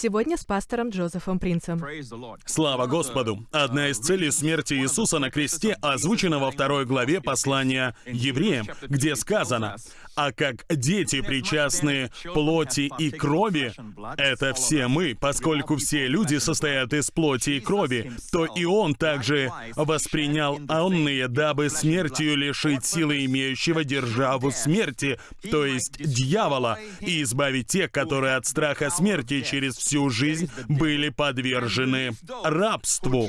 Сегодня с пастором Джозефом Принцем. Слава Господу! Одна из целей смерти Иисуса на кресте озвучена во второй главе послания евреям, где сказано, «А как дети причастны плоти и крови, это все мы, поскольку все люди состоят из плоти и крови, то и Он также воспринял онные, дабы смертью лишить силы имеющего державу смерти, то есть дьявола, и избавить тех, которые от страха смерти через всю жизнь были подвержены рабству.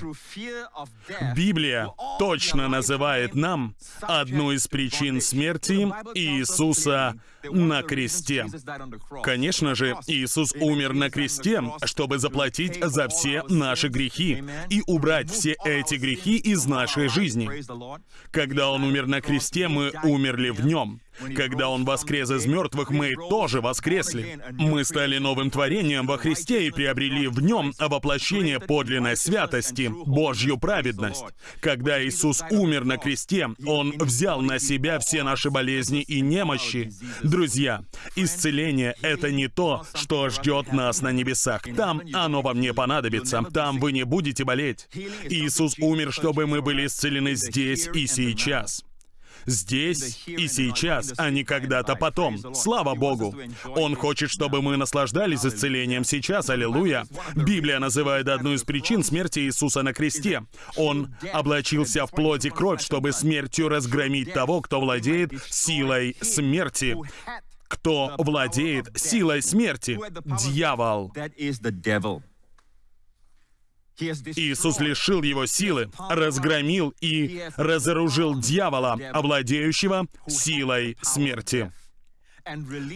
Библия точно называет нам одну из причин смерти Иисуса на кресте. Конечно же, Иисус умер на кресте, чтобы заплатить за все наши грехи и убрать все эти грехи из нашей жизни. Когда Он умер на кресте, мы умерли в Нем. Когда Он воскрес из мертвых, мы тоже воскресли. Мы стали новым творением во Христе и приобрели в Нем воплощение подлинной святости, Божью праведность. Когда Иисус умер на кресте, Он взял на себя все наши болезни и немощи. Друзья, исцеление — это не то, что ждет нас на небесах. Там оно вам не понадобится. Там вы не будете болеть. Иисус умер, чтобы мы были исцелены здесь и сейчас здесь и сейчас, а не когда-то потом. Слава Богу! Он хочет, чтобы мы наслаждались исцелением сейчас, аллилуйя. Библия называет одну из причин смерти Иисуса на кресте. Он облачился в плоть и кровь, чтобы смертью разгромить того, кто владеет силой смерти кто владеет силой смерти? Дьявол. Иисус лишил его силы, разгромил и разоружил дьявола, овладеющего силой смерти.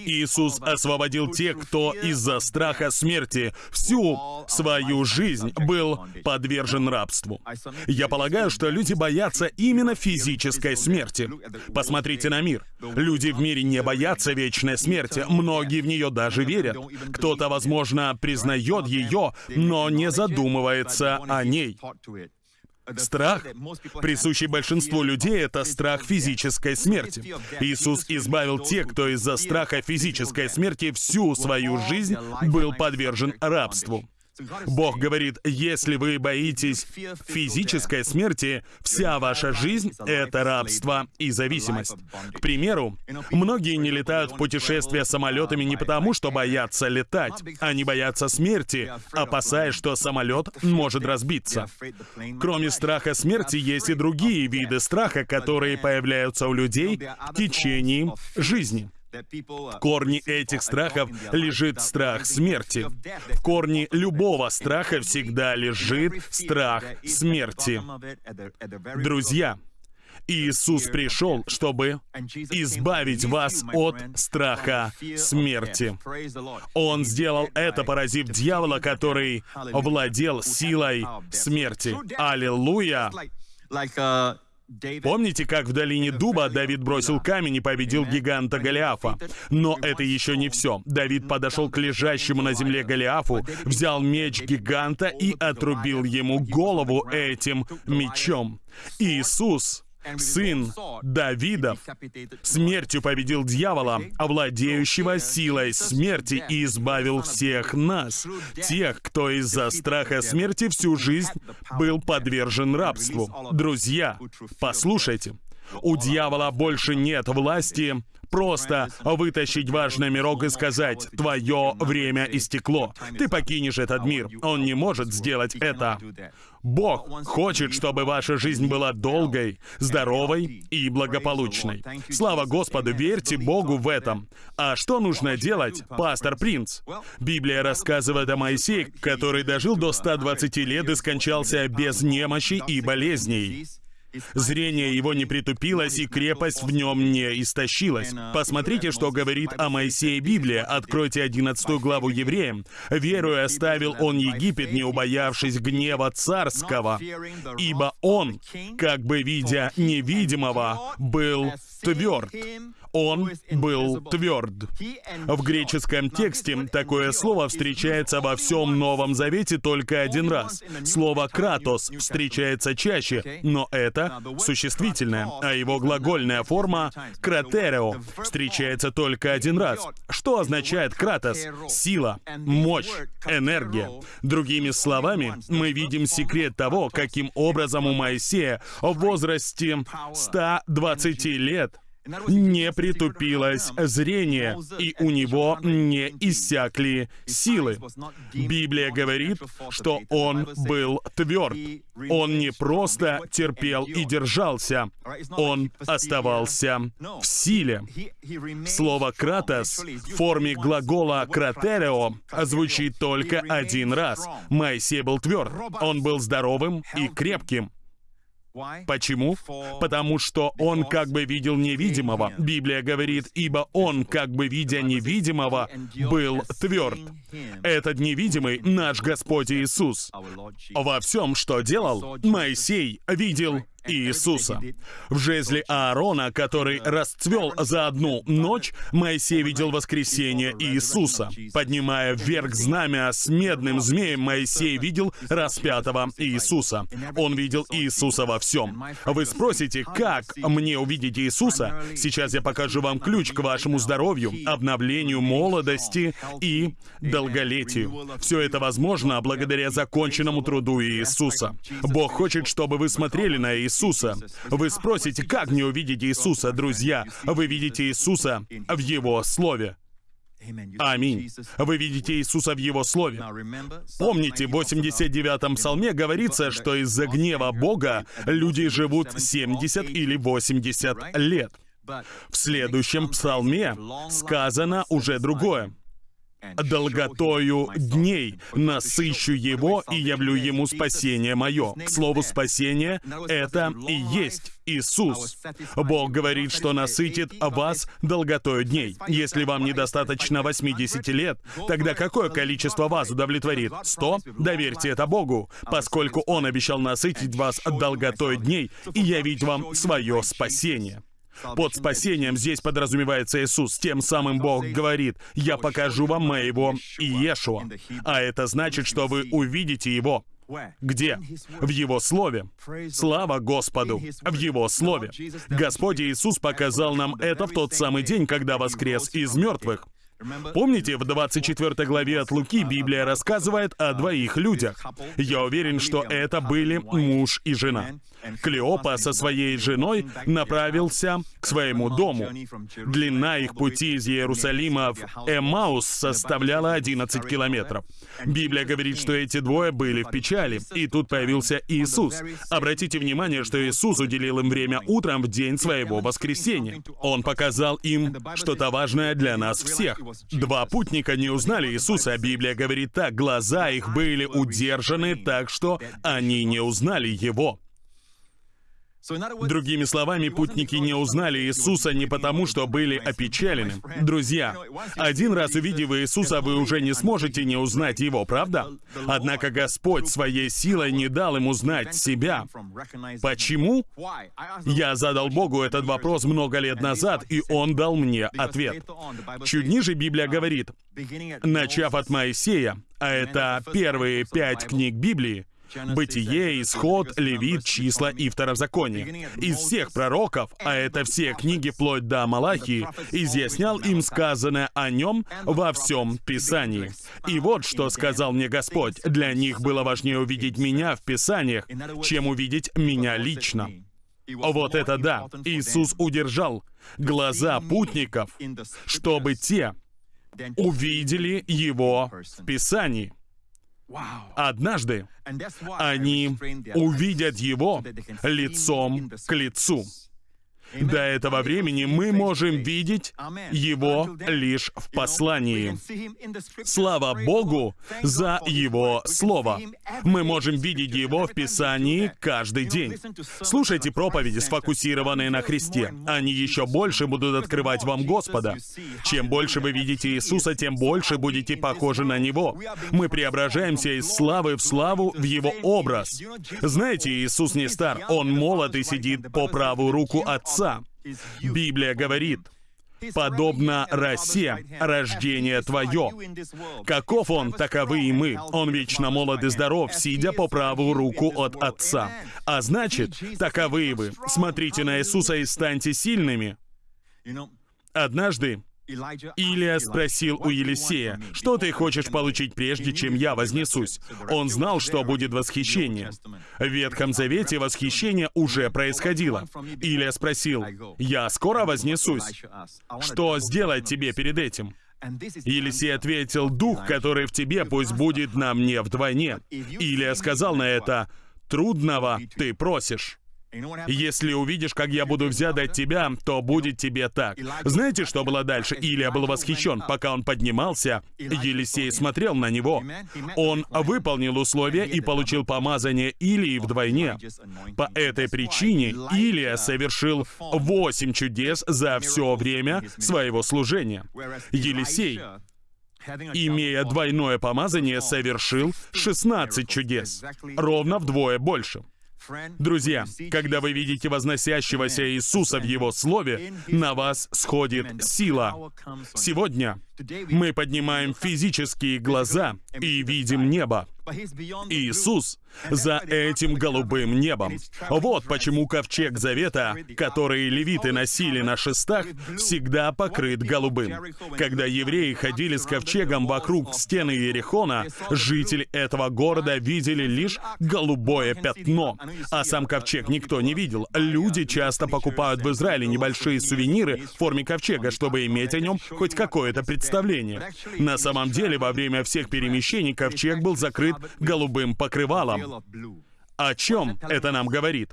Иисус освободил тех, кто из-за страха смерти всю свою жизнь был подвержен рабству. Я полагаю, что люди боятся именно физической смерти. Посмотрите на мир. Люди в мире не боятся вечной смерти. Многие в нее даже верят. Кто-то, возможно, признает ее, но не задумывается о ней. Страх, присущий большинству людей, это страх физической смерти. Иисус избавил тех, кто из-за страха физической смерти всю свою жизнь был подвержен рабству. Бог говорит, если вы боитесь физической смерти, вся ваша жизнь — это рабство и зависимость. К примеру, многие не летают в путешествия самолетами не потому, что боятся летать. Они боятся смерти, опасаясь, что самолет может разбиться. Кроме страха смерти, есть и другие виды страха, которые появляются у людей в течение жизни. В корне этих страхов лежит страх смерти. В корне любого страха всегда лежит страх смерти. Друзья, Иисус пришел, чтобы избавить вас от страха смерти. Он сделал это, поразив дьявола, который владел силой смерти. Аллилуйя! Помните, как в долине Дуба Давид бросил камень и победил гиганта Голиафа? Но это еще не все. Давид подошел к лежащему на земле Голиафу, взял меч гиганта и отрубил ему голову этим мечом. Иисус сын Давидов, смертью победил дьявола, овладеющего силой смерти, и избавил всех нас, тех, кто из-за страха смерти всю жизнь был подвержен рабству. Друзья, послушайте, у дьявола больше нет власти просто вытащить ваш номерок и сказать «Твое время истекло». Ты покинешь этот мир. Он не может сделать это. Бог хочет, чтобы ваша жизнь была долгой, здоровой и благополучной. Слава Господу, верьте Богу в этом. А что нужно делать, пастор Принц? Библия рассказывает о Моисее, который дожил до 120 лет и скончался без немощи и болезней. Зрение его не притупилось, и крепость в нем не истощилась. Посмотрите, что говорит о Моисее Библия. Откройте 11 главу Евреям. «Веруя оставил он Египет, не убоявшись гнева царского, ибо он, как бы видя невидимого, был тверд. Он был тверд. В греческом тексте такое слово встречается во всем Новом Завете только один раз. Слово «кратос» встречается чаще, но это существительное, а его глагольная форма «кратерео» встречается только один раз. Что означает «кратос»? Сила, мощь, энергия. Другими словами, мы видим секрет того, каким образом у Моисея в возрасте 120 лет не притупилось. Зрение, и у него не иссякли силы. Библия говорит, что он был тверд. Он не просто терпел и держался, он оставался в силе. Слово «кратос» в форме глагола «кратерео» звучит только один раз. Моисей был тверд, он был здоровым и крепким. Почему? Потому что он как бы видел невидимого. Библия говорит, ибо он, как бы видя невидимого, был тверд. Этот невидимый наш Господь Иисус. Во всем, что делал, Моисей видел Иисуса. В жезле Аарона, который расцвел за одну ночь, Моисей видел воскресение Иисуса. Поднимая вверх знамя с медным змеем, Моисей видел распятого Иисуса. Он видел Иисуса во всем. Вы спросите, как мне увидеть Иисуса? Сейчас я покажу вам ключ к вашему здоровью, обновлению молодости и долголетию. Все это возможно благодаря законченному труду Иисуса. Бог хочет, чтобы вы смотрели на Иисуса Иисуса. Вы спросите, как мне увидеть Иисуса, друзья? Вы видите Иисуса в Его Слове. Аминь. Вы видите Иисуса в Его Слове. Помните, в 89-м псалме говорится, что из-за гнева Бога люди живут 70 или 80 лет. В следующем псалме сказано уже другое долготою дней насыщу его и явлю ему спасение мое. К слову, спасение — это и есть Иисус. Бог говорит, что насытит вас долготою дней. Если вам недостаточно 80 лет, тогда какое количество вас удовлетворит? 100? Доверьте это Богу, поскольку Он обещал насытить вас долготой дней и явить вам свое спасение. Под спасением здесь подразумевается Иисус. Тем самым Бог говорит, «Я покажу вам моего Иешуа». А это значит, что вы увидите Его. Где? В Его Слове. Слава Господу! В Его Слове. Господь Иисус показал нам это в тот самый день, когда воскрес из мертвых. Помните, в 24 главе от Луки Библия рассказывает о двоих людях. Я уверен, что это были муж и жена. Клеопа со своей женой направился к своему дому. Длина их пути из Иерусалима в Эмаус составляла 11 километров. Библия говорит, что эти двое были в печали, и тут появился Иисус. Обратите внимание, что Иисус уделил им время утром в день своего воскресения. Он показал им что-то важное для нас всех. Два путника не узнали Иисуса, Библия говорит так, глаза их были удержаны так, что они не узнали Его. Другими словами, путники не узнали Иисуса не потому, что были опечалены. Друзья, один раз увидев Иисуса, вы уже не сможете не узнать Его, правда? Однако Господь своей силой не дал им узнать себя. Почему? Я задал Богу этот вопрос много лет назад, и Он дал мне ответ. Чуть ниже Библия говорит, начав от Моисея, а это первые пять книг Библии, Бытие, Исход, Левит, Числа и Второзаконие. Из всех пророков, а это все книги вплоть до Малахии, изъяснял им сказанное о нем во всем Писании. И вот что сказал мне Господь. Для них было важнее увидеть меня в Писаниях, чем увидеть меня лично. Вот это да! Иисус удержал глаза путников, чтобы те увидели Его в Писании. Однажды они увидят его лицом к лицу. До этого времени мы можем видеть Его лишь в послании. Слава Богу за Его Слово. Мы можем видеть Его в Писании каждый день. Слушайте проповеди, сфокусированные на Христе. Они еще больше будут открывать вам Господа. Чем больше вы видите Иисуса, тем больше будете похожи на Него. Мы преображаемся из славы в славу в Его образ. Знаете, Иисус не стар, Он молод и сидит по правую руку Отца. Библия говорит, подобно росе, рождение твое. Каков он, таковы и мы. Он вечно молод и здоров, сидя по правую руку от Отца. А значит, таковы и вы. Смотрите на Иисуса и станьте сильными. Однажды Илия спросил у Елисея, «Что ты хочешь получить прежде, чем я вознесусь?» Он знал, что будет восхищение. В Ветхом Завете восхищение уже происходило. Илия спросил, «Я скоро вознесусь. Что сделать тебе перед этим?» Елисей ответил, «Дух, который в тебе, пусть будет на мне вдвойне». Илия сказал на это, «Трудного ты просишь». Если увидишь, как я буду взят от тебя, то будет тебе так. Знаете, что было дальше? Илия был восхищен. Пока он поднимался, Елисей смотрел на него. Он выполнил условия и получил помазание Илии вдвойне. По этой причине Илия совершил восемь чудес за все время своего служения. Елисей имея двойное помазание, совершил 16 чудес. Ровно вдвое больше. Друзья, когда вы видите возносящегося Иисуса в Его Слове, на вас сходит сила. Сегодня мы поднимаем физические глаза и видим небо. Иисус за этим голубым небом. Вот почему ковчег Завета, который левиты носили на шестах, всегда покрыт голубым. Когда евреи ходили с ковчегом вокруг стены Иерихона, жители этого города видели лишь голубое пятно, а сам ковчег никто не видел. Люди часто покупают в Израиле небольшие сувениры в форме ковчега, чтобы иметь о нем хоть какое-то представление. На самом деле, во время всех перемещений ковчег был закрыт голубым покрывалом. О чем это нам говорит?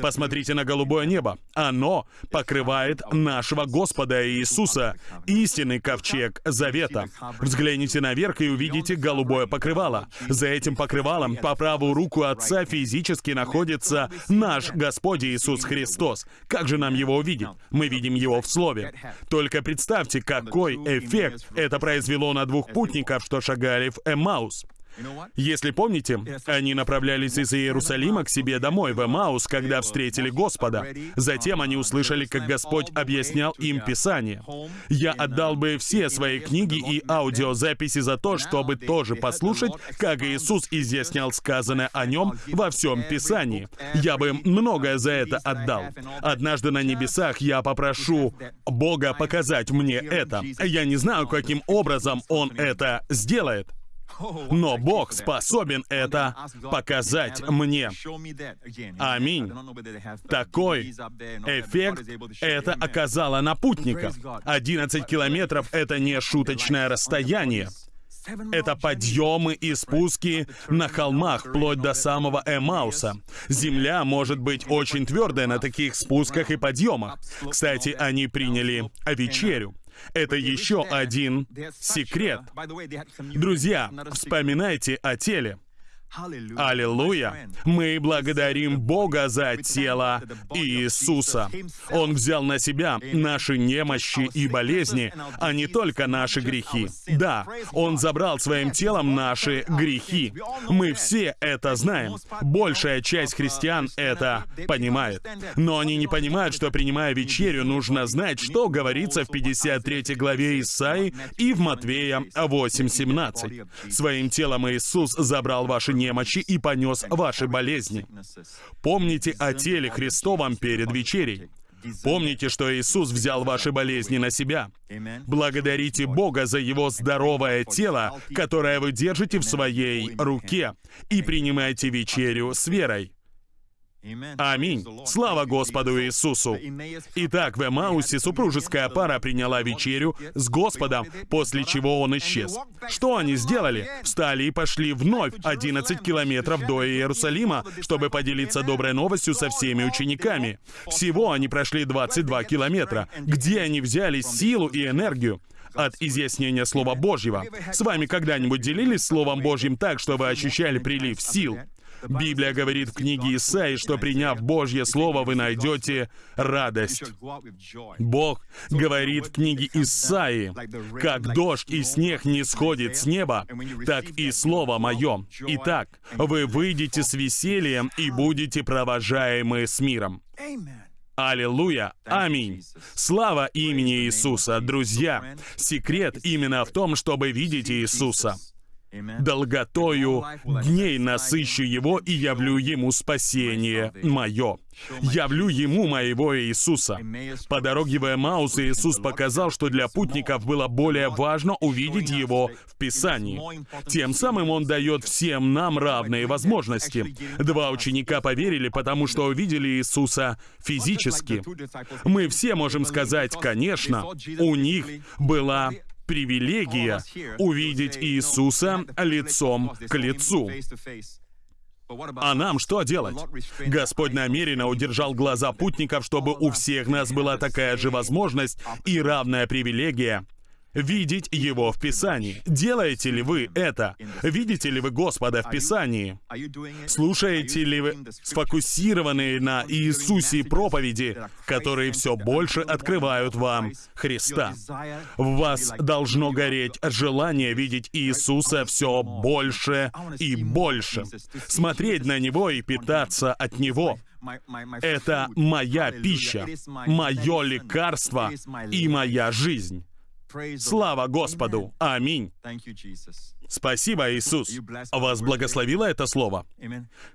Посмотрите на голубое небо. Оно покрывает нашего Господа Иисуса, истинный ковчег завета. Взгляните наверх и увидите голубое покрывало. За этим покрывалом по правую руку Отца физически находится наш Господь Иисус Христос. Как же нам его увидеть? Мы видим его в Слове. Только представьте, какой эффект это произвело на двух путников, что шагали в Эммаус. Если помните, они направлялись из Иерусалима к себе домой, в Эмаус, когда встретили Господа. Затем они услышали, как Господь объяснял им Писание. Я отдал бы все свои книги и аудиозаписи за то, чтобы тоже послушать, как Иисус изъяснял сказанное о нем во всем Писании. Я бы многое за это отдал. Однажды на небесах я попрошу Бога показать мне это. Я не знаю, каким образом Он это сделает. Но Бог способен это показать мне. Аминь. Такой эффект это оказало на путников. 11 километров — это не шуточное расстояние. Это подъемы и спуски на холмах, вплоть до самого Эмауса. Земля может быть очень твердая на таких спусках и подъемах. Кстати, они приняли вечерю. Это еще один секрет. Друзья, вспоминайте о теле. Аллилуйя! Мы благодарим Бога за тело Иисуса. Он взял на себя наши немощи и болезни, а не только наши грехи. Да, Он забрал своим телом наши грехи. Мы все это знаем. Большая часть христиан это понимает. Но они не понимают, что принимая вечерю, нужно знать, что говорится в 53 главе Исаи и в Матвея 8.17. Своим телом Иисус забрал ваши немощи немощи и понес ваши болезни. Помните о теле Христовом перед вечерей. Помните, что Иисус взял ваши болезни на себя. Благодарите Бога за Его здоровое тело, которое вы держите в своей руке, и принимайте вечерю с верой. Аминь. Слава Господу Иисусу. Итак, в Эмаусе супружеская пара приняла вечерю с Господом, после чего он исчез. Что они сделали? Встали и пошли вновь 11 километров до Иерусалима, чтобы поделиться доброй новостью со всеми учениками. Всего они прошли 22 километра. Где они взяли силу и энергию? от изъяснения Слова Божьего. С вами когда-нибудь делились Словом Божьим так, что вы ощущали прилив сил? Библия говорит в книге Исаи, что приняв Божье Слово, вы найдете радость. Бог говорит в книге Исаи, «Как дождь и снег не сходит с неба, так и Слово Мое. Итак, вы выйдете с весельем и будете провожаемы с миром». Аллилуйя! Аминь! Слава имени Иисуса! Друзья, секрет именно в том, чтобы видеть Иисуса долготою дней насыщу его и явлю ему спасение мое. Явлю ему моего Иисуса. По дороге в Эмаус Иисус показал, что для путников было более важно увидеть его в Писании. Тем самым он дает всем нам равные возможности. Два ученика поверили, потому что увидели Иисуса физически. Мы все можем сказать, конечно, у них была привилегия увидеть Иисуса лицом к лицу. А нам что делать? Господь намеренно удержал глаза путников, чтобы у всех нас была такая же возможность и равная привилегия видеть Его в Писании. Делаете ли вы это? Видите ли вы Господа в Писании? Слушаете ли вы сфокусированные на Иисусе проповеди, которые все больше открывают вам Христа? В вас должно гореть желание видеть Иисуса все больше и больше, смотреть на Него и питаться от Него. Это моя пища, мое лекарство и моя жизнь. Слава Господу! Аминь! Спасибо, Иисус. Вас благословило это слово?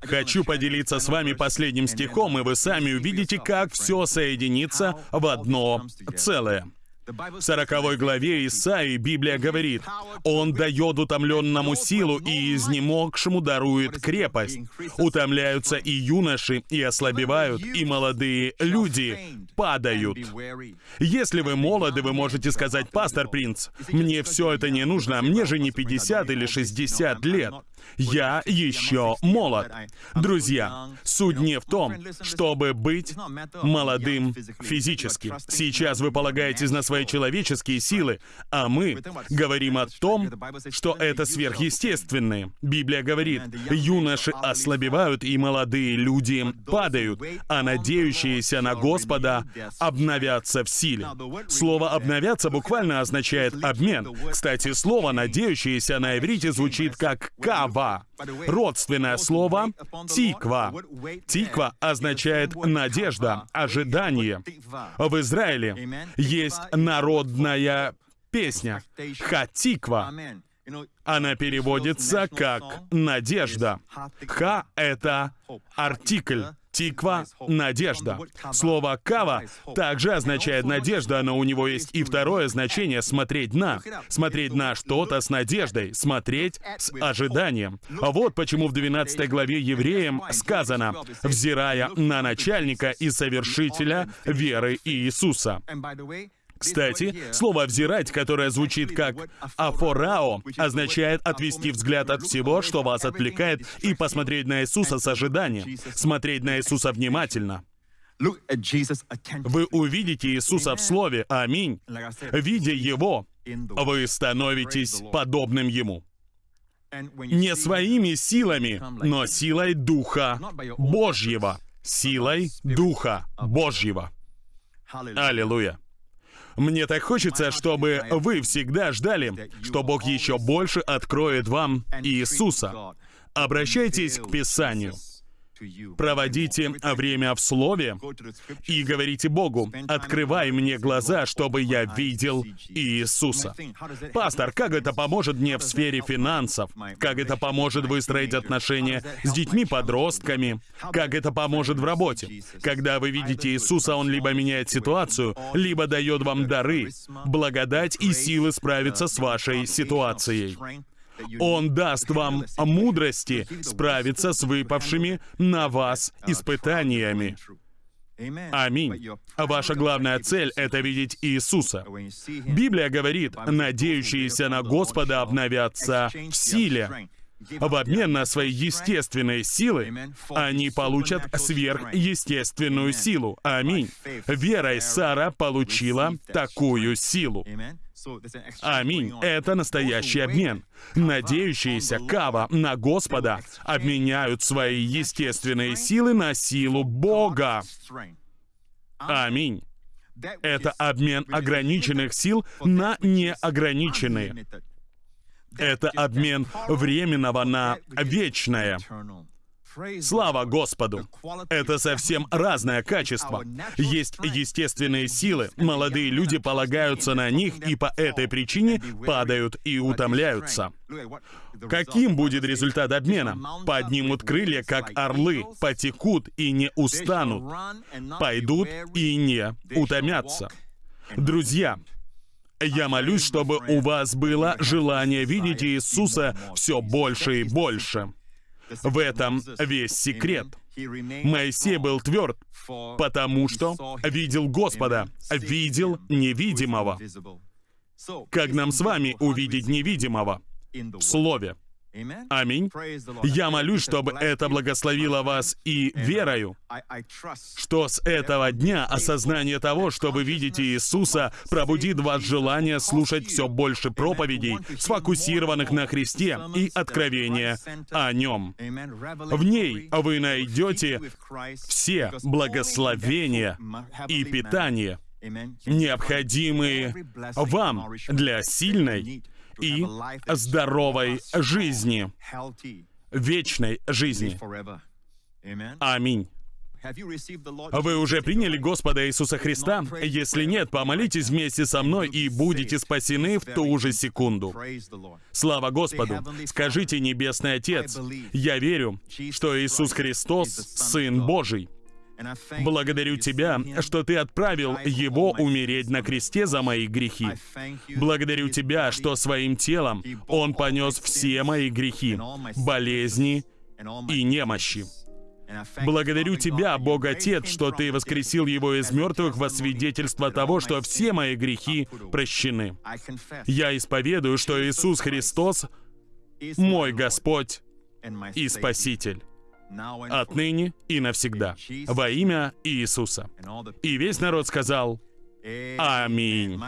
Хочу поделиться с вами последним стихом, и вы сами увидите, как все соединится в одно целое. В 40 главе Исаии Библия говорит, «Он дает утомленному силу и изнемогшему дарует крепость. Утомляются и юноши, и ослабевают, и молодые люди падают». Если вы молоды, вы можете сказать, «Пастор Принц, мне все это не нужно, мне же не 50 или 60 лет». Я еще молод. Друзья, суть не в том, чтобы быть молодым физически. Сейчас вы полагаетесь на свои человеческие силы, а мы говорим о том, что это сверхъестественное. Библия говорит, юноши ослабевают и молодые люди падают, а надеющиеся на Господа обновятся в силе. Слово «обновяться» буквально означает «обмен». Кстати, слово «надеющиеся» на иврите звучит как «кава», тиква. Родственное слово тиква. Тиква означает надежда, ожидание. В Израиле есть народная песня Хатиква. Она переводится как «надежда». «Ха» — это артикль. Тиква — надежда. Слово «кава» также означает надежда, но у него есть и второе значение — смотреть на. Смотреть на что-то с надеждой, смотреть с ожиданием. Вот почему в 12 главе Евреям сказано «взирая на начальника и совершителя веры Иисуса». Кстати, слово «взирать», которое звучит как «афорао», означает отвести взгляд от всего, что вас отвлекает, и посмотреть на Иисуса с ожиданием, смотреть на Иисуса внимательно. Вы увидите Иисуса в Слове, аминь. Видя Его, вы становитесь подобным Ему. Не своими силами, но силой Духа Божьего. Силой Духа Божьего. Аллилуйя. Мне так хочется, чтобы вы всегда ждали, что Бог еще больше откроет вам Иисуса. Обращайтесь к Писанию. Проводите время в Слове и говорите Богу, «Открывай мне глаза, чтобы я видел Иисуса». Пастор, как это поможет мне в сфере финансов? Как это поможет выстроить отношения с детьми-подростками? Как это поможет в работе? Когда вы видите Иисуса, Он либо меняет ситуацию, либо дает вам дары, благодать и силы справиться с вашей ситуацией. Он даст вам мудрости справиться с выпавшими на вас испытаниями. Аминь. Ваша главная цель — это видеть Иисуса. Библия говорит, надеющиеся на Господа обновятся в силе. В обмен на свои естественные силы они получат сверхъестественную силу. Аминь. Верой Сара получила такую силу. Аминь. Это настоящий обмен. Надеющиеся Кава на Господа обменяют свои естественные силы на силу Бога. Аминь. Это обмен ограниченных сил на неограниченные. Это обмен временного на вечное. Слава Господу! Это совсем разное качество. Есть естественные силы, молодые люди полагаются на них и по этой причине падают и утомляются. Каким будет результат обмена? Поднимут крылья, как орлы, потекут и не устанут, пойдут и не утомятся. Друзья, я молюсь, чтобы у вас было желание видеть Иисуса все больше и больше. В этом весь секрет. Моисей был тверд, потому что видел Господа, видел невидимого. Как нам с вами увидеть невидимого? В Слове. Аминь. Я молюсь, чтобы это благословило вас и верою, что с этого дня осознание того, что вы видите Иисуса, пробудит вас желание слушать все больше проповедей, сфокусированных на Христе и откровения о Нем. В ней вы найдете все благословения и питание, необходимые вам для сильной и здоровой жизни, вечной жизни. Аминь. Вы уже приняли Господа Иисуса Христа? Если нет, помолитесь вместе со мной и будете спасены в ту же секунду. Слава Господу! Скажите, Небесный Отец, я верю, что Иисус Христос — Сын Божий. Благодарю Тебя, что Ты отправил Его умереть на кресте за мои грехи. Благодарю Тебя, что своим телом Он понес все мои грехи, болезни и немощи. Благодарю Тебя, Бог Отец, что Ты воскресил Его из мертвых во свидетельство того, что все мои грехи прощены. Я исповедую, что Иисус Христос — мой Господь и Спаситель отныне и навсегда, во имя Иисуса. И весь народ сказал, Аминь.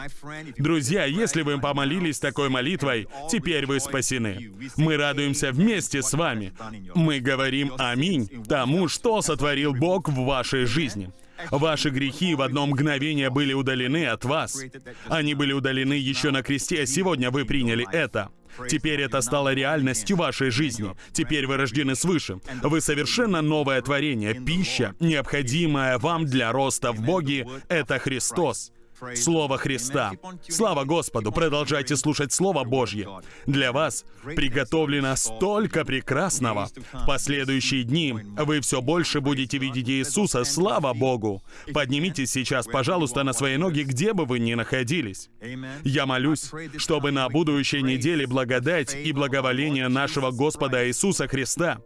Друзья, если вы помолились такой молитвой, теперь вы спасены. Мы радуемся вместе с вами. Мы говорим «Аминь» тому, что сотворил Бог в вашей жизни. Ваши грехи в одно мгновение были удалены от вас. Они были удалены еще на кресте, а сегодня вы приняли это. Теперь это стало реальностью вашей жизни. Теперь вы рождены свыше. Вы совершенно новое творение. Пища, необходимая вам для роста в Боге, это Христос. Слово Христа. Слава Господу! Продолжайте слушать Слово Божье. Для вас приготовлено столько прекрасного. В последующие дни вы все больше будете видеть Иисуса. Слава Богу! Поднимитесь сейчас, пожалуйста, на свои ноги, где бы вы ни находились. Я молюсь, чтобы на будущей неделе благодать и благоволение нашего Господа Иисуса Христа,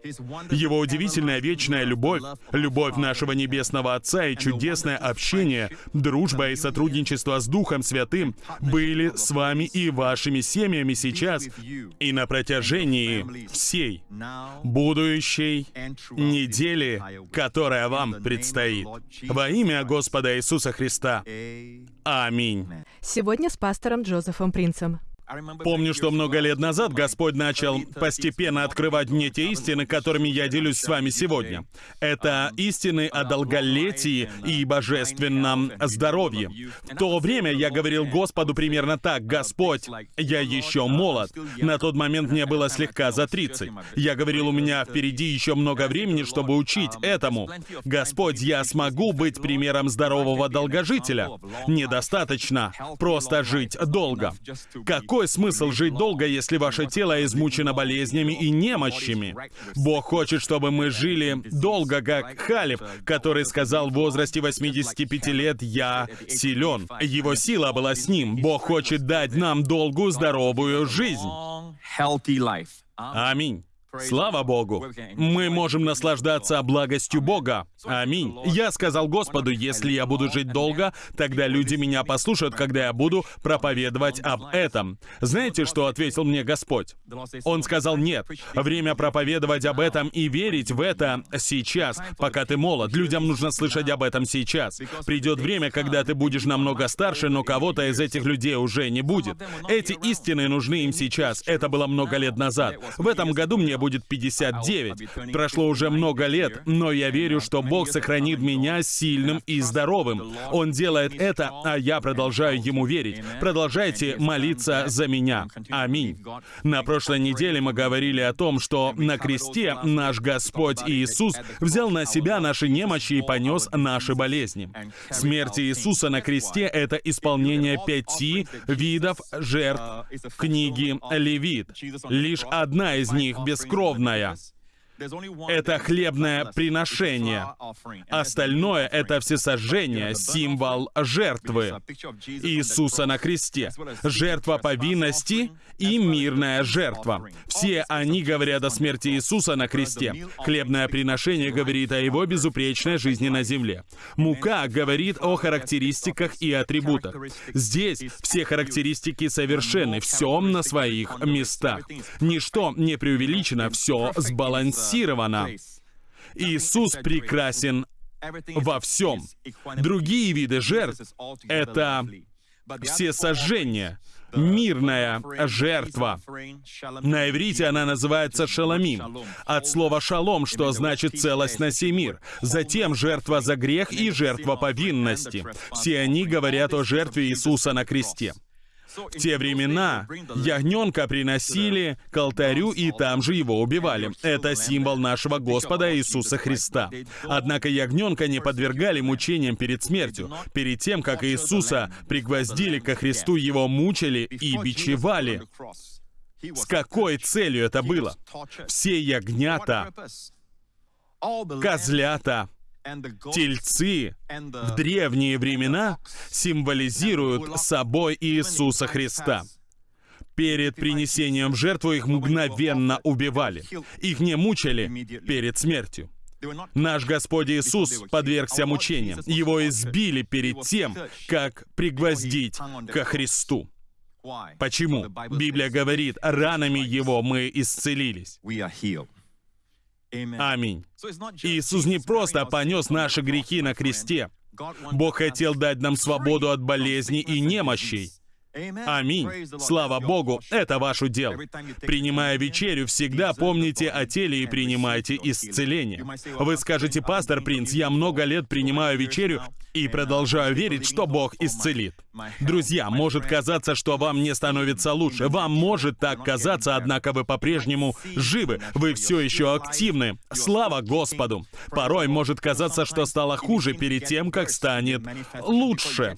Его удивительная вечная любовь, любовь нашего Небесного Отца и чудесное общение, дружба и сотрудничество сотрудничество с Духом Святым были с вами и вашими семьями сейчас и на протяжении всей будущей недели, которая вам предстоит. Во имя Господа Иисуса Христа. Аминь. Сегодня с пастором Джозефом Принцем. Помню, что много лет назад Господь начал постепенно открывать мне те истины, которыми я делюсь с вами сегодня. Это истины о долголетии и божественном здоровье. В то время я говорил Господу примерно так, «Господь, я еще молод». На тот момент мне было слегка за 30. Я говорил, у меня впереди еще много времени, чтобы учить этому. «Господь, я смогу быть примером здорового долгожителя». Недостаточно просто жить долго. Какой какой смысл жить долго, если ваше тело измучено болезнями и немощами? Бог хочет, чтобы мы жили долго, как Халиф, который сказал в возрасте 85 лет «Я силен». Его сила была с ним. Бог хочет дать нам долгую, здоровую жизнь. Аминь. Слава Богу! Мы можем наслаждаться благостью Бога. Аминь. Я сказал Господу, если я буду жить долго, тогда люди меня послушают, когда я буду проповедовать об этом. Знаете, что ответил мне Господь? Он сказал, нет, время проповедовать об этом и верить в это сейчас, пока ты молод. Людям нужно слышать об этом сейчас. Придет время, когда ты будешь намного старше, но кого-то из этих людей уже не будет. Эти истины нужны им сейчас. Это было много лет назад. В этом году мне будет 59. Прошло уже много лет, но я верю, что Бог сохранит меня сильным и здоровым. Он делает это, а я продолжаю Ему верить. Продолжайте молиться за меня. Аминь. На прошлой неделе мы говорили о том, что на кресте наш Господь Иисус взял на себя наши немощи и понес наши болезни. Смерть Иисуса на кресте — это исполнение пяти видов жертв книги Левит. Лишь одна из них бескровная. Это хлебное приношение. Остальное — это всесожжение, символ жертвы Иисуса на кресте. Жертва повинности и мирная жертва. Все они говорят о смерти Иисуса на кресте. Хлебное приношение говорит о его безупречной жизни на земле. Мука говорит о характеристиках и атрибутах. Здесь все характеристики совершенны, все на своих местах. Ничто не преувеличено, все сбалансировано сбалансирована. Иисус прекрасен во всем. Другие виды жертв — это все сожжения, мирная жертва. На иврите она называется шаламим, от слова шалом, что значит целостность и мир. Затем жертва за грех и жертва повинности. Все они говорят о жертве Иисуса на кресте. В те времена ягненка приносили к алтарю и там же его убивали. Это символ нашего Господа Иисуса Христа. Однако ягненка не подвергали мучениям перед смертью. Перед тем, как Иисуса пригвоздили ко Христу, его мучили и бичевали. С какой целью это было? Все ягнята, козлята, Тельцы в древние времена символизируют собой Иисуса Христа. Перед принесением в жертву их мгновенно убивали. Их не мучили перед смертью. Наш Господь Иисус подвергся мучениям. Его избили перед тем, как пригвоздить ко Христу. Почему? Библия говорит, ранами Его мы исцелились. Аминь. Иисус не просто понес наши грехи на кресте. Бог хотел дать нам свободу от болезней и немощей. Аминь. Слава Богу, это ваш удел. Принимая вечерю, всегда помните о теле и принимайте исцеление. Вы скажете, пастор Принц, я много лет принимаю вечерю и продолжаю верить, что Бог исцелит. Друзья, может казаться, что вам не становится лучше. Вам может так казаться, однако вы по-прежнему живы. Вы все еще активны. Слава Господу! Порой может казаться, что стало хуже перед тем, как станет лучше.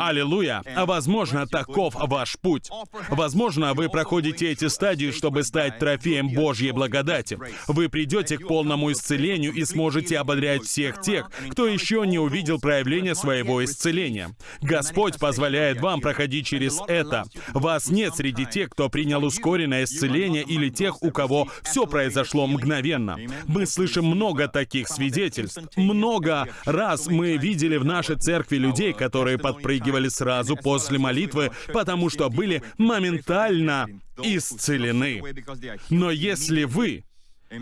Аллилуйя! Возможно, таков ваш путь. Возможно, вы проходите эти стадии, чтобы стать трофеем Божьей благодати. Вы придете к полному исцелению и сможете ободрять всех тех, кто еще не увидел проявление своего исцеления. Господь позволяет вам проходить через это. Вас нет среди тех, кто принял ускоренное исцеление или тех, у кого все произошло мгновенно. Мы слышим много таких свидетельств. Много раз мы видели в нашей церкви людей, которые подпрыгивали сразу после молитвы, потому что были моментально исцелены. Но если вы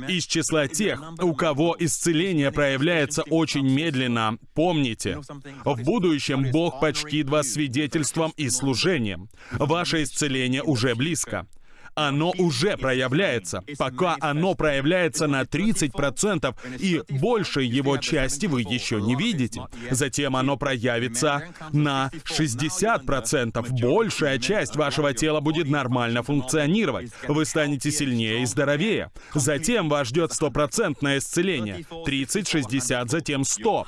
из числа тех, у кого исцеление проявляется очень медленно, помните, в будущем Бог почтит вас свидетельством и служением. Ваше исцеление уже близко оно уже проявляется. Пока оно проявляется на 30% и большей его части вы еще не видите. Затем оно проявится на 60%. Большая часть вашего тела будет нормально функционировать. Вы станете сильнее и здоровее. Затем вас ждет стопроцентное исцеление. 30, 60, затем 100.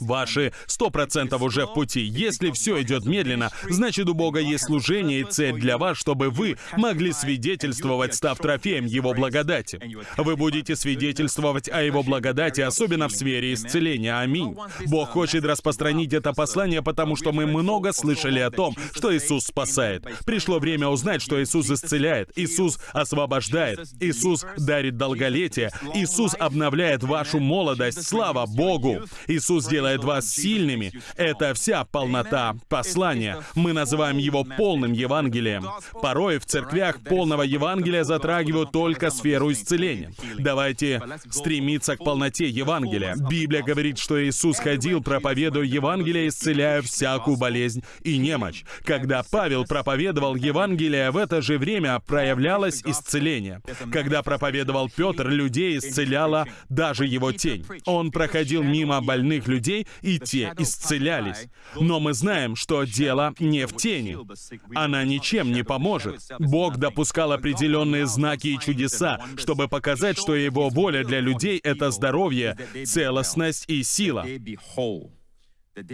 Ваши 100% уже в пути. Если все идет медленно, значит у Бога есть служение и цель для вас, чтобы вы могли свидетельствовать, став трофеем Его благодати. Вы будете свидетельствовать о Его благодати, особенно в сфере исцеления. Аминь. Бог хочет распространить это послание, потому что мы много слышали о том, что Иисус спасает. Пришло время узнать, что Иисус исцеляет, Иисус освобождает, Иисус дарит долголетие, Иисус обновляет вашу молодость. Слава Богу! Иисус делает вас сильными. Это вся полнота послания. Мы называем его полным Евангелием. Порой в церквях полного Евангелия затрагивают только сферу исцеления. Давайте стремиться к полноте Евангелия. Библия говорит, что Иисус ходил, проповедуя Евангелие, исцеляя всякую болезнь и немощь. Когда Павел проповедовал Евангелие, в это же время проявлялось исцеление. Когда проповедовал Петр, людей исцеляла даже его тень. Он проходил мимо больных людей, и те исцелялись. Но мы знаем, что дело не в тени. Она ничем не поможет. Бог допускал определенные знаки и чудеса, чтобы показать, что Его воля для людей — это здоровье, целостность и сила.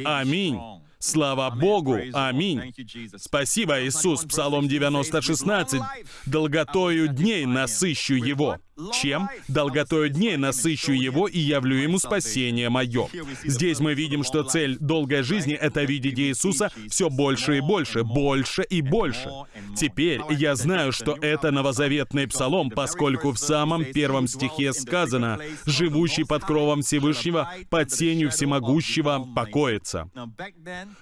Аминь. Слава Богу! Аминь! Спасибо, Иисус, Псалом 90, 16. «Долготою дней насыщу его». Чем? Долготою дней насыщу его и явлю ему спасение мое. Здесь мы видим, что цель долгой жизни — это видеть Иисуса все больше и больше, больше и больше. Теперь я знаю, что это новозаветный псалом, поскольку в самом первом стихе сказано «Живущий под кровом Всевышнего, под сенью всемогущего покоится».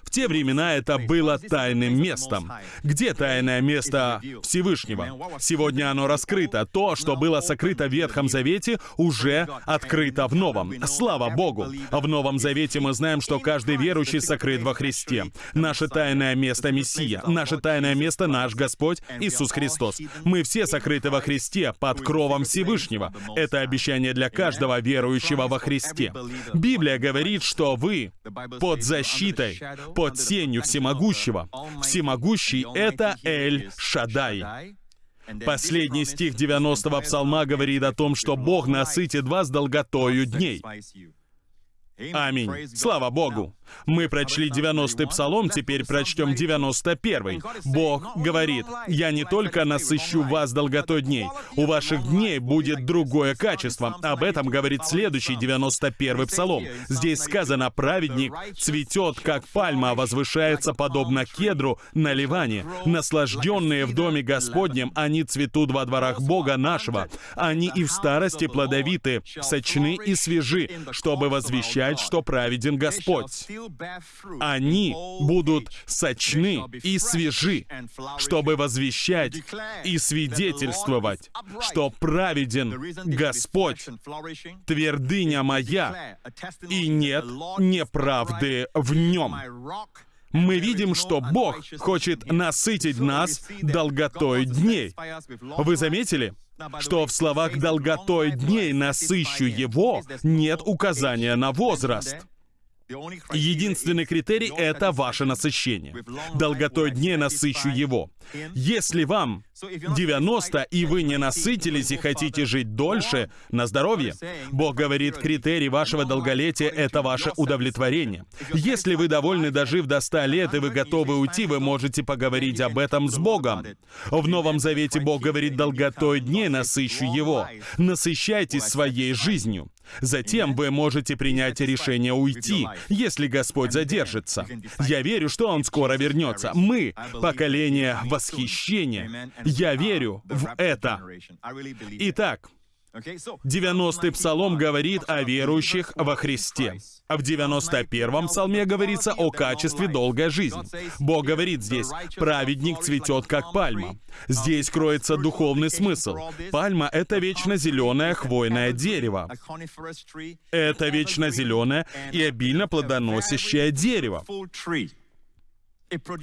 В те времена это было тайным местом. Где тайное место Всевышнего? Сегодня оно раскрыто. То, что было сокрыто открыто в Ветхом Завете, уже открыто в Новом. Слава Богу! В Новом Завете мы знаем, что каждый верующий сокрыт во Христе. Наше тайное место — Мессия. Наше тайное место — наш Господь Иисус Христос. Мы все сокрыты во Христе под кровом Всевышнего. Это обещание для каждого верующего во Христе. Библия говорит, что вы под защитой, под сенью Всемогущего. Всемогущий — это Эль Шадай. Последний стих 90-го псалма говорит о том, что Бог насытит вас долготою дней. Аминь. Слава Богу. Мы прочли 90-й псалом, теперь прочтем 91-й. Бог говорит, «Я не только насыщу вас долготой дней, у ваших дней будет другое качество». Об этом говорит следующий 91-й псалом. Здесь сказано, «Праведник цветет, как пальма, возвышается подобно кедру на Ливане. Наслажденные в доме Господнем, они цветут во дворах Бога нашего. Они и в старости плодовиты, сочны и свежи, чтобы возвещать, что праведен Господь» они будут сочны и свежи, чтобы возвещать и свидетельствовать, что праведен Господь, твердыня моя, и нет неправды в нем. Мы видим, что Бог хочет насытить нас долготой дней. Вы заметили? Что в словах «долготой дней насыщу его» нет указания на возраст. Единственный критерий — это ваше насыщение. Долготой дней насыщу его. Если вам 90, и вы не насытились и хотите жить дольше, на здоровье, Бог говорит, критерий вашего долголетия — это ваше удовлетворение. Если вы довольны, дожив до 100 лет, и вы готовы уйти, вы можете поговорить об этом с Богом. В Новом Завете Бог говорит, долготой дней насыщу его. Насыщайтесь своей жизнью. Затем вы можете принять решение уйти, если Господь задержится. Я верю, что Он скоро вернется. Мы — поколение восхищения. Я верю в это. Итак, 90-й псалом говорит о верующих во Христе. А в 91-м псалме говорится о качестве долгой жизни. Бог говорит здесь, праведник цветет как пальма. Здесь кроется духовный смысл. Пальма — это вечно зеленое хвойное дерево. Это вечно зеленое и обильно плодоносящее дерево.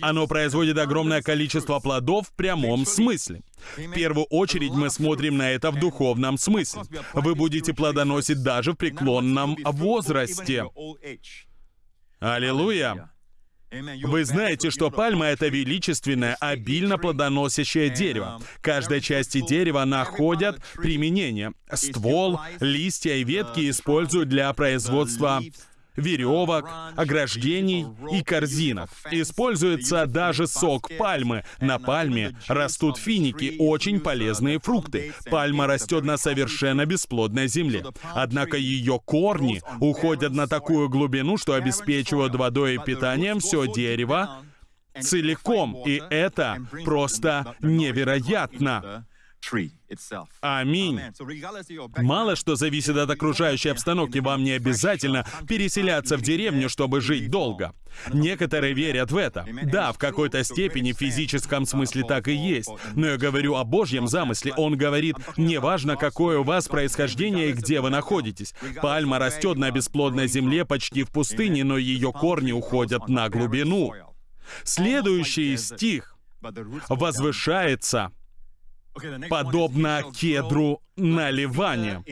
Оно производит огромное количество плодов в прямом смысле. В первую очередь мы смотрим на это в духовном смысле. Вы будете плодоносить даже в преклонном возрасте. Аллилуйя! Вы знаете, что пальма — это величественное, обильно плодоносящее дерево. Каждой части дерева находят применение. Ствол, листья и ветки используют для производства веревок, ограждений и корзинок. Используется даже сок пальмы. На пальме растут финики, очень полезные фрукты. Пальма растет на совершенно бесплодной земле. Однако ее корни уходят на такую глубину, что обеспечивают водой и питанием все дерево целиком. И это просто невероятно. Аминь. Мало что зависит от окружающей обстановки, вам не обязательно переселяться в деревню, чтобы жить долго. Некоторые верят в это. Да, в какой-то степени в физическом смысле так и есть. Но я говорю о Божьем замысле. Он говорит, неважно, какое у вас происхождение и где вы находитесь. Пальма растет на бесплодной земле почти в пустыне, но ее корни уходят на глубину. Следующий стих возвышается подобно кедру на Ливане.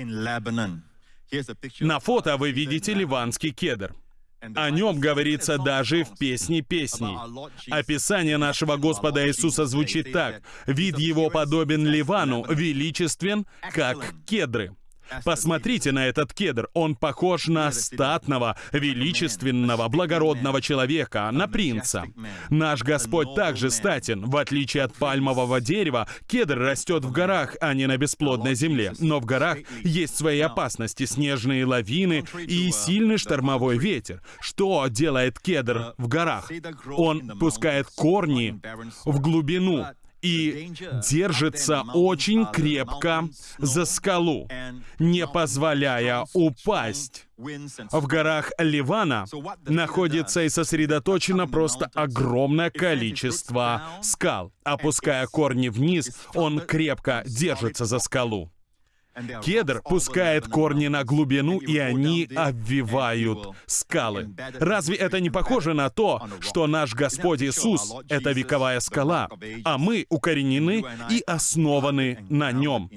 На фото вы видите ливанский кедр. О нем говорится даже в «Песне песней». Описание нашего Господа Иисуса звучит так. «Вид его подобен Ливану, величествен, как кедры». Посмотрите на этот кедр. Он похож на статного, величественного, благородного человека, на принца. Наш Господь также статен. В отличие от пальмового дерева, кедр растет в горах, а не на бесплодной земле. Но в горах есть свои опасности, снежные лавины и сильный штормовой ветер. Что делает кедр в горах? Он пускает корни в глубину, и держится очень крепко за скалу, не позволяя упасть. В горах Ливана находится и сосредоточено просто огромное количество скал. Опуская корни вниз, он крепко держится за скалу. Кедр пускает корни на глубину, и они обвивают скалы. Разве это не похоже на то, что наш Господь Иисус — это вековая скала, а мы укоренены и основаны на нем?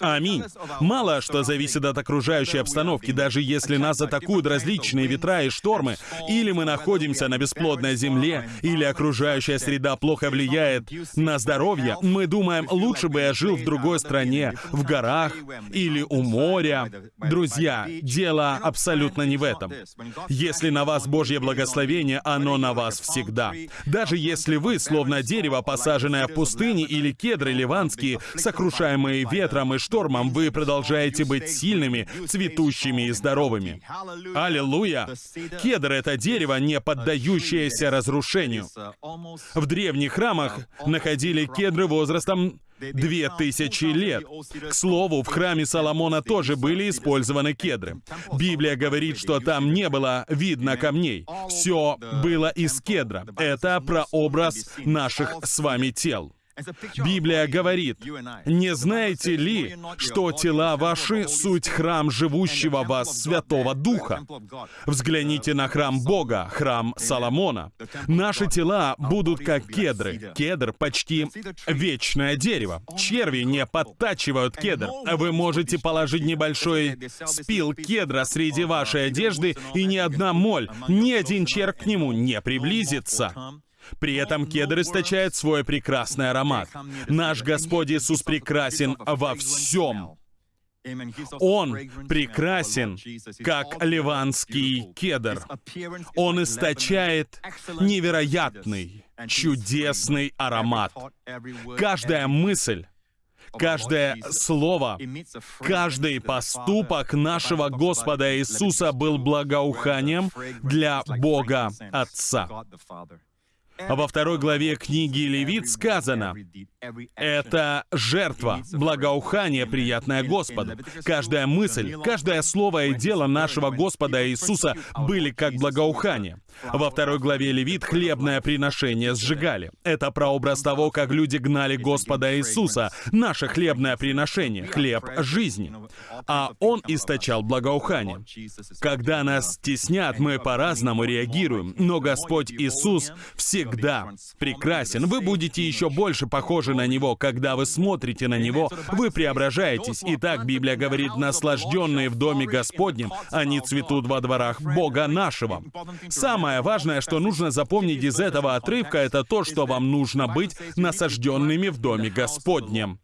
Аминь. Мало что зависит от окружающей обстановки, даже если нас атакуют различные ветра и штормы, или мы находимся на бесплодной земле, или окружающая среда плохо влияет на здоровье, мы думаем, лучше бы я жил в другой стране, в горах или у моря. Друзья, дело абсолютно не в этом. Если на вас Божье благословение, оно на вас всегда. Даже если вы, словно дерево, посаженное в пустыне, или кедры ливанские, сокрушаемые ветром, ветром и штормом вы продолжаете быть сильными, цветущими и здоровыми. Аллилуйя! Кедр — это дерево, не поддающееся разрушению. В древних храмах находили кедры возрастом две тысячи лет. К слову, в храме Соломона тоже были использованы кедры. Библия говорит, что там не было видно камней. Все было из кедра. Это прообраз наших с вами тел. Библия говорит, «Не знаете ли, что тела ваши — суть храм живущего вас Святого Духа? Взгляните на храм Бога, храм Соломона. Наши тела будут как кедры. Кедр — почти вечное дерево. Черви не подтачивают кедр. Вы можете положить небольшой спил кедра среди вашей одежды, и ни одна моль, ни один червь к нему не приблизится. При этом кедр источает свой прекрасный аромат. Наш Господь Иисус прекрасен во всем. Он прекрасен, как ливанский кедр. Он источает невероятный, чудесный аромат. Каждая мысль, каждое слово, каждый поступок нашего Господа Иисуса был благоуханием для Бога Отца. А во второй главе книги Левит сказано, это жертва, благоухание, приятное Господу. Каждая мысль, каждое слово и дело нашего Господа Иисуса были как благоухание. Во второй главе Левит хлебное приношение сжигали. Это прообраз того, как люди гнали Господа Иисуса, наше хлебное приношение, хлеб жизни. А Он источал благоухание. Когда нас стеснят, мы по-разному реагируем, но Господь Иисус всегда прекрасен. Вы будете еще больше похожи на Него. Когда вы смотрите на Него, вы преображаетесь. Итак, Библия говорит, наслажденные в доме Господнем, они цветут во дворах Бога нашего. Самое важное, что нужно запомнить из этого отрывка, это то, что вам нужно быть насажденными в доме Господнем.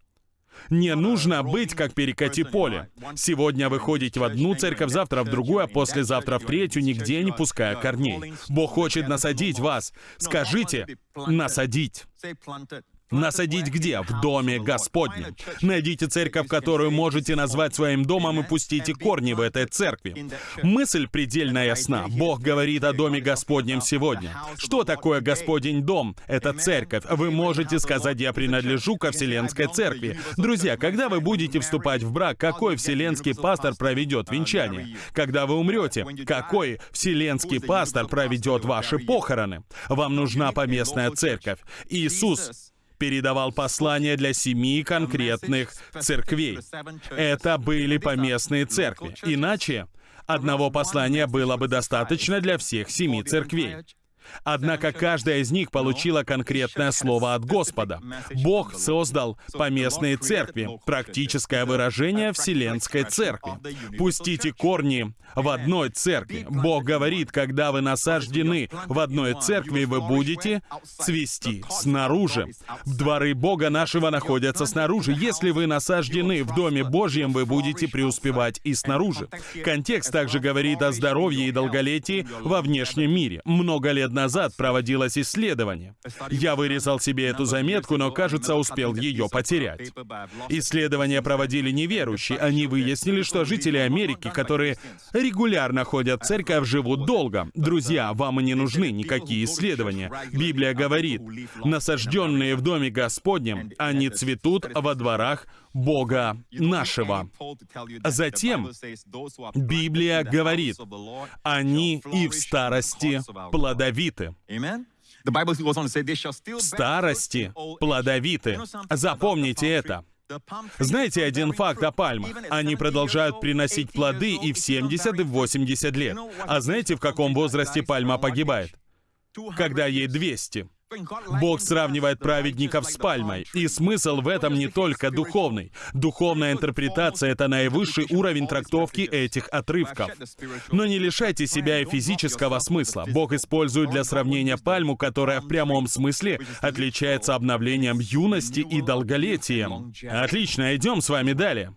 Не нужно быть как перекати поле. Сегодня вы ходите в одну церковь, завтра в другую, а послезавтра в третью, нигде не пуская корней. Бог хочет насадить вас. Скажите «насадить». Насадить где? В доме Господнем. Найдите церковь, которую можете назвать своим домом, и пустите корни в этой церкви. Мысль предельно ясна. Бог говорит о доме Господнем сегодня. Что такое Господень дом? Это церковь. Вы можете сказать, я принадлежу ко Вселенской церкви. Друзья, когда вы будете вступать в брак, какой вселенский пастор проведет венчание? Когда вы умрете, какой вселенский пастор проведет ваши похороны? Вам нужна поместная церковь. Иисус передавал послания для семи конкретных церквей. Это были поместные церкви. Иначе одного послания было бы достаточно для всех семи церквей. Однако каждая из них получила конкретное слово от Господа. Бог создал поместные церкви, практическое выражение Вселенской церкви. Пустите корни в одной церкви. Бог говорит, когда вы насаждены в одной церкви, вы будете цвести снаружи. Дворы Бога нашего находятся снаружи. Если вы насаждены в Доме Божьем, вы будете преуспевать и снаружи. Контекст также говорит о здоровье и долголетии во внешнем мире. Много лет назад проводилось исследование. Я вырезал себе эту заметку, но, кажется, успел ее потерять. Исследования проводили неверующие. Они выяснили, что жители Америки, которые регулярно ходят в церковь, живут долго. Друзья, вам и не нужны никакие исследования. Библия говорит, насажденные в доме Господнем, они цветут во дворах Бога нашего. Затем Библия говорит, они и в старости плодовиты. В старости плодовиты. Запомните это. Знаете один факт о пальмах? Они продолжают приносить плоды и в 70, и в 80 лет. А знаете, в каком возрасте пальма погибает? Когда ей 200. Бог сравнивает праведников с пальмой, и смысл в этом не только духовный. Духовная интерпретация — это наивысший уровень трактовки этих отрывков. Но не лишайте себя и физического смысла. Бог использует для сравнения пальму, которая в прямом смысле отличается обновлением юности и долголетием. Отлично, идем с вами далее.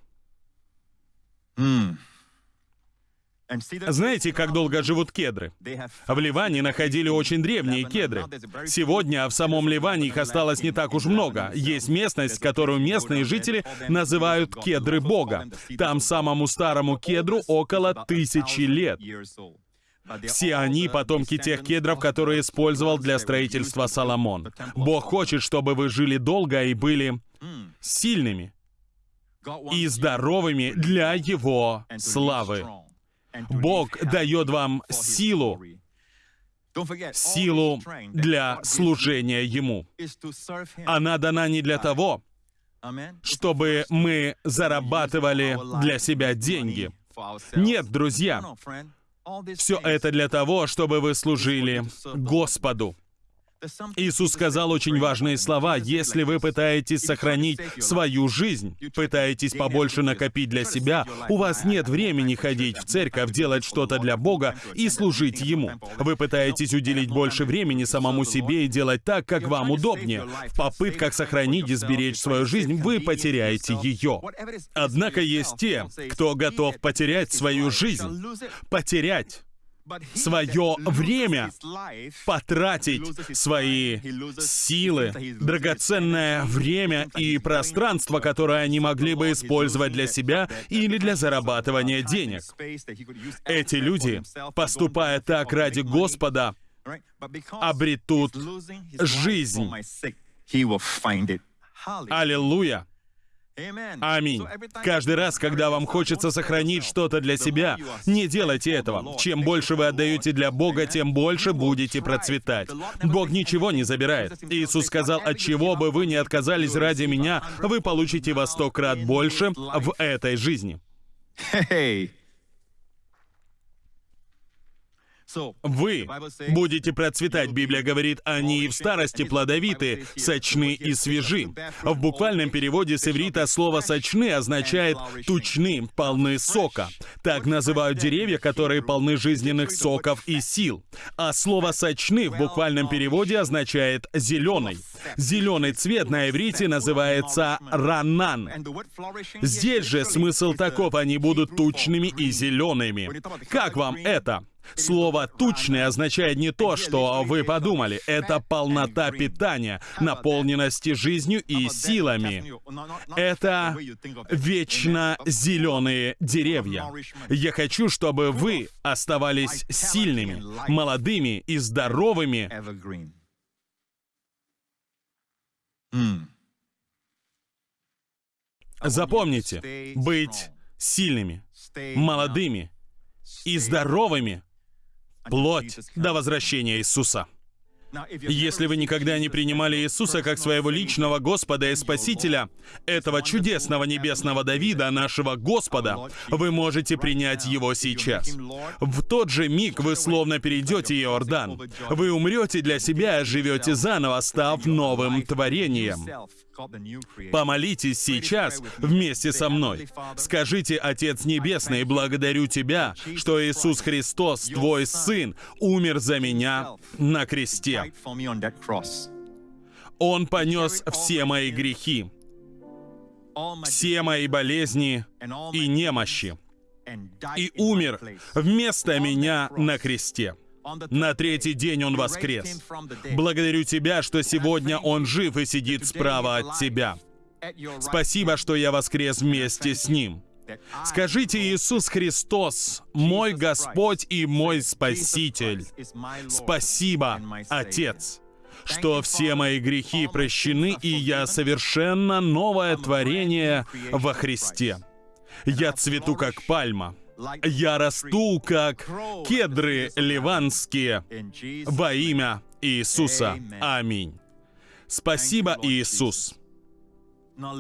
Знаете, как долго живут кедры? В Ливане находили очень древние кедры. Сегодня в самом Ливане их осталось не так уж много. Есть местность, которую местные жители называют кедры Бога. Там самому старому кедру около тысячи лет. Все они потомки тех кедров, которые использовал для строительства Соломон. Бог хочет, чтобы вы жили долго и были сильными и здоровыми для Его славы. Бог дает вам силу, силу для служения Ему. Она дана не для того, чтобы мы зарабатывали для себя деньги. Нет, друзья, все это для того, чтобы вы служили Господу. Иисус сказал очень важные слова. Если вы пытаетесь сохранить свою жизнь, пытаетесь побольше накопить для себя, у вас нет времени ходить в церковь, делать что-то для Бога и служить Ему. Вы пытаетесь уделить больше времени самому себе и делать так, как вам удобнее. В попытках сохранить и сберечь свою жизнь, вы потеряете ее. Однако есть те, кто готов потерять свою жизнь. Потерять свое время, потратить свои силы, драгоценное время и пространство, которое они могли бы использовать для себя или для зарабатывания денег. Эти люди, поступая так ради Господа, обретут жизнь. Аллилуйя! Аминь. Каждый раз, когда вам хочется сохранить что-то для себя, не делайте этого. Чем больше вы отдаете для Бога, тем больше будете процветать. Бог ничего не забирает. Иисус сказал, от чего бы вы не отказались ради меня, вы получите во сто крат больше в этой жизни. Вы будете процветать, Библия говорит, они и в старости плодовиты, сочны и свежи. В буквальном переводе с иврита слово «сочны» означает «тучны», «полны сока». Так называют деревья, которые полны жизненных соков и сил. А слово «сочны» в буквальном переводе означает «зеленый». Зеленый цвет на иврите называется ранан. Здесь же смысл таков, они будут тучными и зелеными. Как вам это? Слово «тучный» означает не то, что вы подумали. Это полнота питания, наполненности жизнью и силами. Это вечно зеленые деревья. Я хочу, чтобы вы оставались сильными, молодыми и здоровыми. Запомните, быть сильными, молодыми и здоровыми плоть до возвращения Иисуса. Если вы никогда не принимали Иисуса как своего личного Господа и Спасителя, этого чудесного небесного Давида, нашего Господа, вы можете принять Его сейчас. В тот же миг вы словно перейдете Иордан. Вы умрете для себя и живете заново, став новым творением. Помолитесь сейчас вместе со мной. Скажите, Отец Небесный, благодарю Тебя, что Иисус Христос, Твой Сын, умер за меня на кресте. Он понес все мои грехи, все мои болезни и немощи, и умер вместо меня на кресте. На третий день он воскрес. Благодарю Тебя, что сегодня он жив и сидит справа от Тебя. Спасибо, что я воскрес вместе с ним. Скажите, Иисус Христос, мой Господь и мой Спаситель. Спасибо, Отец, что все мои грехи прощены, и я совершенно новое творение во Христе. Я цвету, как пальма. Я расту, как кедры ливанские, во имя Иисуса. Аминь. Спасибо, Иисус.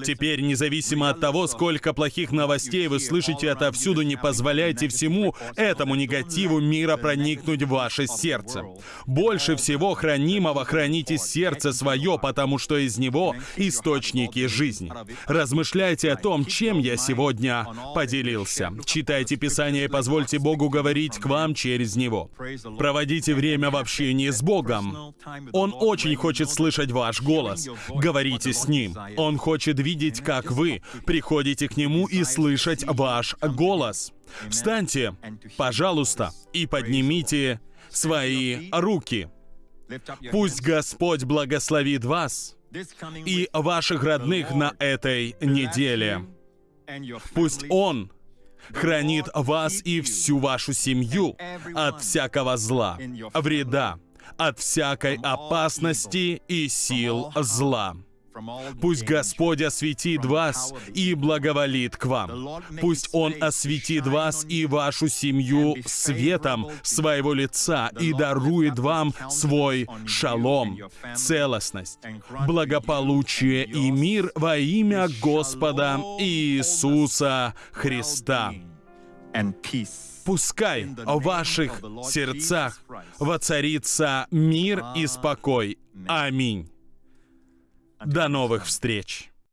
Теперь, независимо от того, сколько плохих новостей вы слышите отовсюду, не позволяйте всему этому негативу мира проникнуть в ваше сердце. Больше всего хранимого храните сердце свое, потому что из него источники жизни. Размышляйте о том, чем я сегодня поделился. Читайте Писание и позвольте Богу говорить к вам через него. Проводите время в общении с Богом. Он очень хочет слышать ваш голос. Говорите с Ним. Он хочет хочет видеть, как вы приходите к Нему и слышать ваш голос. Встаньте, пожалуйста, и поднимите свои руки. Пусть Господь благословит вас и ваших родных на этой неделе. Пусть Он хранит вас и всю вашу семью от всякого зла, вреда, от всякой опасности и сил зла. Пусть Господь осветит вас и благоволит к вам. Пусть Он осветит вас и вашу семью светом своего лица и дарует вам свой шалом, целостность, благополучие и мир во имя Господа Иисуса Христа. Пускай в ваших сердцах воцарится мир и спокой. Аминь. До новых встреч!